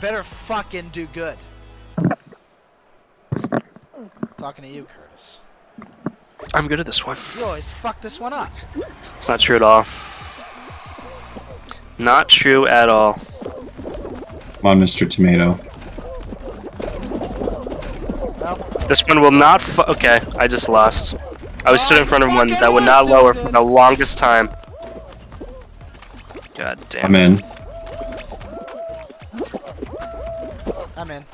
better fucking do good. Talking to you, Curtis. I'm good at this one. You always fuck this one up. It's not true at all. Not true at all. Come on, Mr. Tomato. Well, This one will not fu- Okay, I just lost. I was stood in oh, front of one that would not lower for the longest time. God damn I'm it. in. I'm in.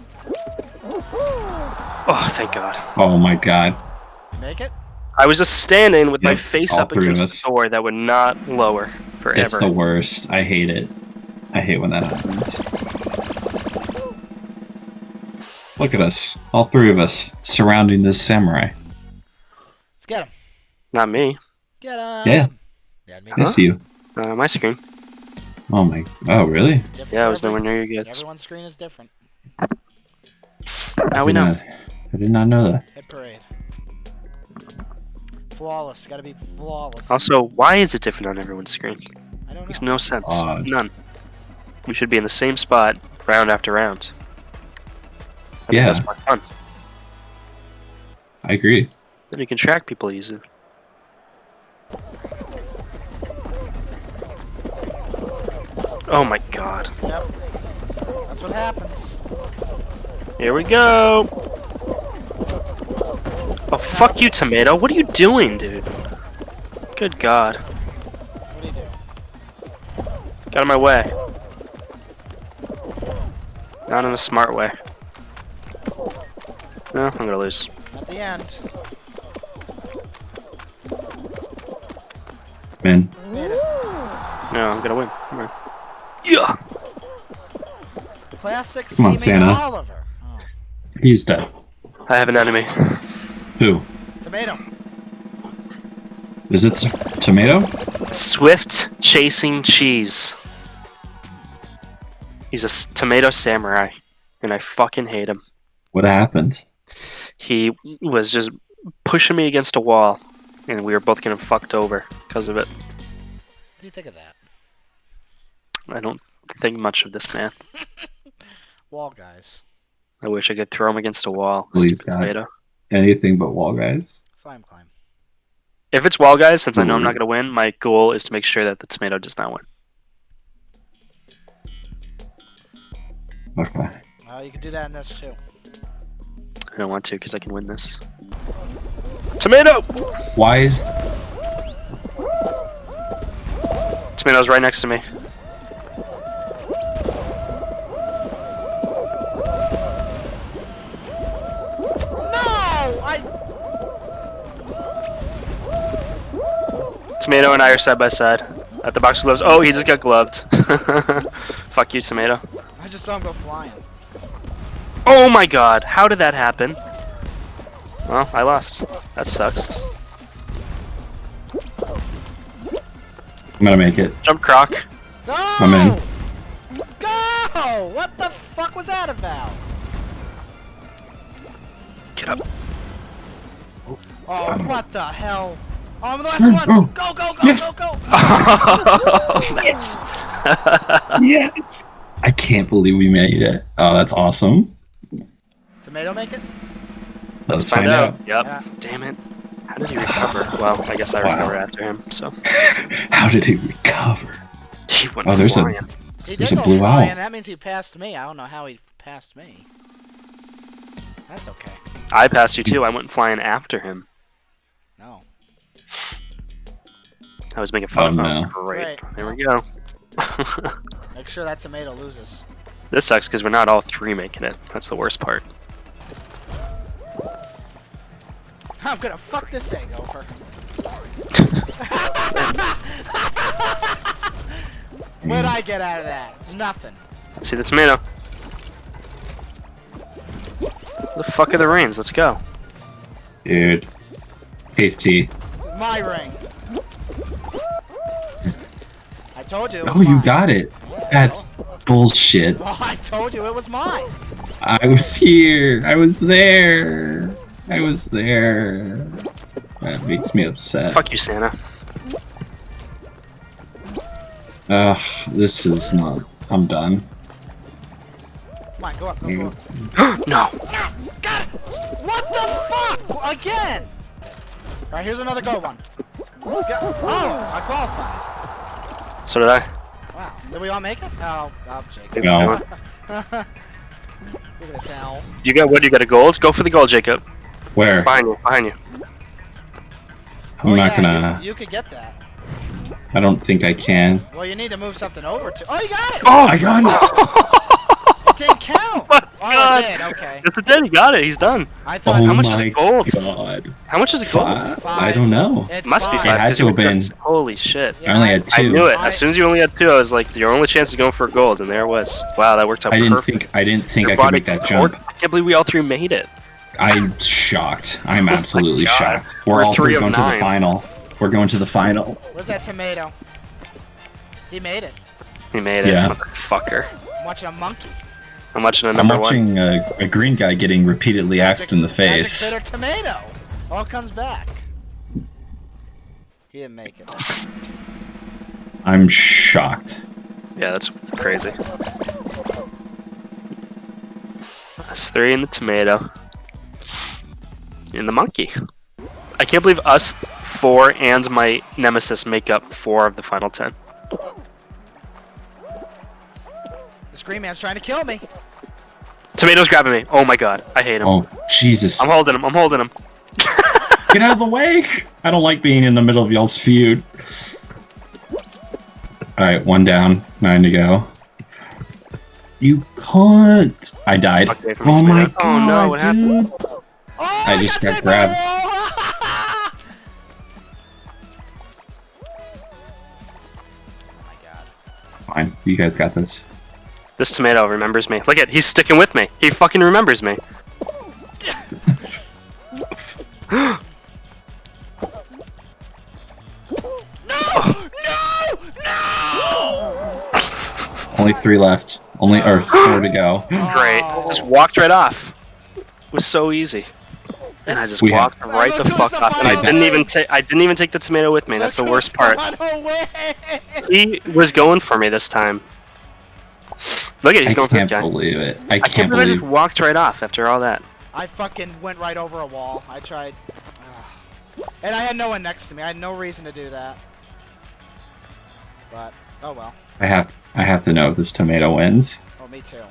Oh, thank God. Oh my god. You make it? I was just standing with my face up against us. the door that would not lower forever. It's the worst. I hate it. I hate when that happens. Look at us. All three of us surrounding this samurai. Let's get him. Not me. Get him. Yeah. Yeah, me I see you. Uh, my screen. Oh my. Oh, really? Different Yeah, I was nowhere near you guys. Everyone's screen is different. Now we know. not- I did not know that. Hit parade. Flawless. Gotta be flawless. Also, why is it different on everyone's screen? I don't Makes no sense. Odd. None. We should be in the same spot round after round. I Yeah. That's more fun. I agree. Then you can track people easy. Oh my god. Yep. That's what happens. Here we go. Oh, fuck you, Tomato. What are you doing, dude? Good god. What do you do? Got in my way. Not in a smart way. No, I'm gonna lose. At the end. Man. No, I'm gonna win. Come on. Yeah. Classic Come on, Santa. Oliver. He's dead. I have an enemy. Who? Tomato. Is it t- tomato? Swift chasing cheese. He's a s- tomato samurai, and I fucking hate him. What happened? He was just pushing me against a wall, and we were both getting fucked over because of it. What do you think of that? I don't think much of this man. Wall guys. I wish I could throw him against a wall. Please, Stupid God. tomato. Anything but wall guys. Slime climb. If it's wall guys, since I know I'm not mm-hmm. gonna win, my goal is to make sure that the tomato does not win. Okay. Well, you can do that in this too. I don't want to because I can win this. Tomato! Why is Tomato's right next to me. Tomato and I are side by side at the box of gloves. Oh, he just got gloved. Fuck you, Tomato. I just saw him go flying. Oh my god, how did that happen? Well, I lost. That sucks. I'm gonna make it? Jump croc. Go! I'm in. Go! What the fuck was that about? Get up. Oh, what the hell? Oh, I'm the last one! Go, go, go, Yes. go, go! nice. Yes. I can't believe we made it. Oh, that's awesome. Tomato make it? Let's, Find out. Yep. Yeah. Damn it. How did he recover? Well, I guess I Wow. recovered after him, so. How did he recover? He went Oh, there's a- He There's did a go blue flying. owl. That means he passed me. I don't know how he passed me. That's okay. I passed you too. I went flying after him. I was making fun Oh, of him. no. Great. Right. There we go. Make sure that tomato loses. this sucks because we're not all three making it. That's the worst part. I'm gonna fuck this egg over. What'd I get out of that? Nothing. See the tomato. The fuck are the reins? Let's go. Dude. KT. My ring. Told you. It oh, was Oh, you mine. got it. That's bullshit. Well, I told you it was mine. I was here. I was there. I was there. That makes me upset. Fuck you, Santa. Ugh, this is not. I'm done. mind. Go up. Go, go up. no. No! Got it! What the fuck? Again! Alright, here's another gold one. Go- Oh, I qualified. So did I. Wow. Did we all make it? Oh, oh, Jake. No. Look at this owl. You got what? You got a gold? Go for the gold, Jacob. Where? Behind you. Behind you. I'm Oh, not yeah, gonna. You, you could get that. I don't think I can. Well, you need to move something over to. Oh, you got it! Oh, I got it! It didn't count! my oh, God. it did. Okay. It's a dead. He got it. He's done. I thought. Oh How much is my gold? god. How much is it gold? Five? Five. I don't know. It's Must be fine. It five. had 'cause to have been. just- Holy shit. Yeah, I only had two. I knew it. As soon as you only had two, I was like, your only chance is going for gold, and there it was. Wow, that worked out I didn't perfect. think I didn't think Your I could make that jump. I can't believe we all three made it. I'm shocked. I'm Oh absolutely God. shocked. We're, We're all three three of going to the final. We're going to the final. Where's that tomato? He made it. He made it, Yeah. motherfucker. I'm watching a monkey. I'm watching a I'm number one. watching a, a green guy getting repeatedly axed in the Magic face. bitter tomato. All comes back. He didn't make it. I'm shocked. Yeah, that's crazy. That's three in the tomato. And the monkey. I can't believe us four and my nemesis make up four of the final ten. The Scream Man's trying to kill me. Tomato's grabbing me. Oh my god, I hate him. Oh Jesus! I'm holding him. I'm holding him. Get out of the way! I don't like being in the middle of y'all's feud. Alright, one down, nine to go. You can't! I died. Okay, from oh my tomato. Oh, no, god, what happened? dude! Oh, I just got saved grabbed. oh my god. Fine, you guys got this. This tomato remembers me. Look at, he's sticking with me. He fucking remembers me. No! No! No! Only three left. Only or four to go. Great. Just walked right off. It was so easy. And I just We have- walked right the Look who's fuck off. And I didn't even take I didn't even take the tomato with me. That's the worst part. gone away. He was going for me this time. Look at he's I going for the can't believe it. I I can't, can't believe I just walked right off after all that. I fucking went right over a wall. I tried. Ugh. And I had no one next to me. I had no reason to do that. But, oh well. I have. I have to know if this tomato wins. Oh, me too.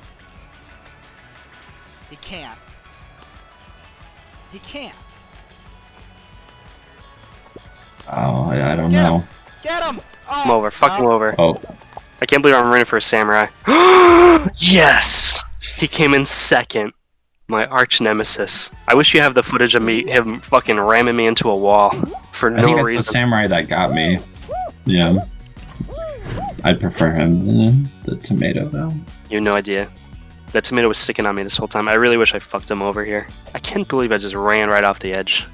He can't. He can't. Oh, I, I don't Get know. him. Get him! Oh, I'm over. Fuck oh, him over. Oh, I can't believe I'm running for a samurai. yes! He came in second. My arch nemesis. I wish you have the footage of me him fucking ramming me into a wall for I think no it's reason. the samurai that got me. Yeah. I'd prefer him than the tomato though. You have no idea. That tomato was sticking on me this whole time. I really wish I fucked him over here. I can't believe I just ran right off the edge.